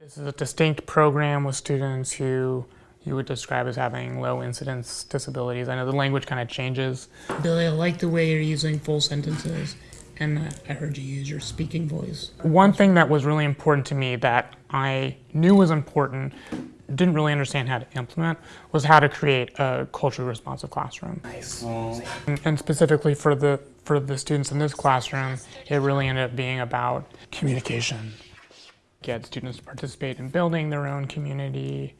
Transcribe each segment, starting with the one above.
This is a distinct program with students who you would describe as having low incidence disabilities. I know the language kind of changes. Billy, I like the way you're using full sentences, and I heard you use your speaking voice. One thing that was really important to me that I knew was important, didn't really understand how to implement, was how to create a culturally responsive classroom. Nice. And, and specifically for the for the students in this classroom, it really ended up being about communication get students to participate in building their own community.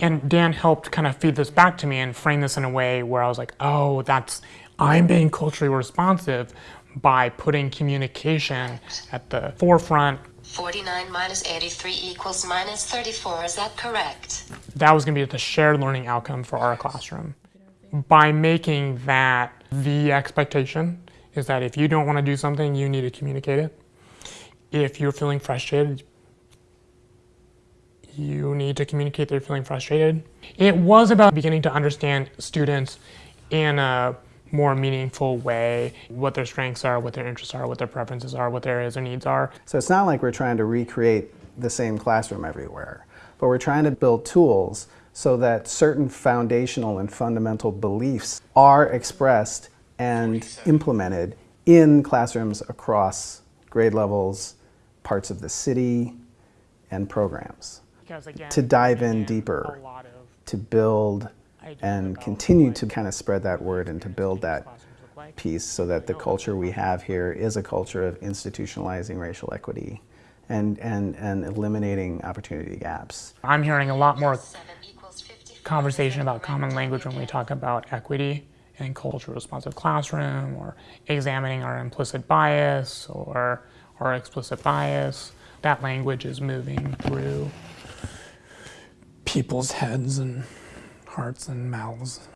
And Dan helped kind of feed this back to me and frame this in a way where I was like, oh, that's, I'm being culturally responsive by putting communication at the forefront. 49 minus 83 equals minus 34, is that correct? That was gonna be the shared learning outcome for our classroom. By making that the expectation is that if you don't wanna do something, you need to communicate it. If you're feeling frustrated, you need to communicate that you're feeling frustrated. It was about beginning to understand students in a more meaningful way, what their strengths are, what their interests are, what their preferences are, what their areas or needs are. So it's not like we're trying to recreate the same classroom everywhere, but we're trying to build tools so that certain foundational and fundamental beliefs are expressed and implemented in classrooms across grade levels, parts of the city, and programs Because again, to dive in deeper, a lot of to build and continue to kind of spread that word and to build that classrooms look like. piece so that the culture we have here is a culture of institutionalizing racial equity and, and, and eliminating opportunity gaps. I'm hearing a lot more 7 equals 55. conversation about common language when we talk about equity in cultural responsive classroom or examining our implicit bias or our explicit bias. That language is moving through people's heads and hearts and mouths.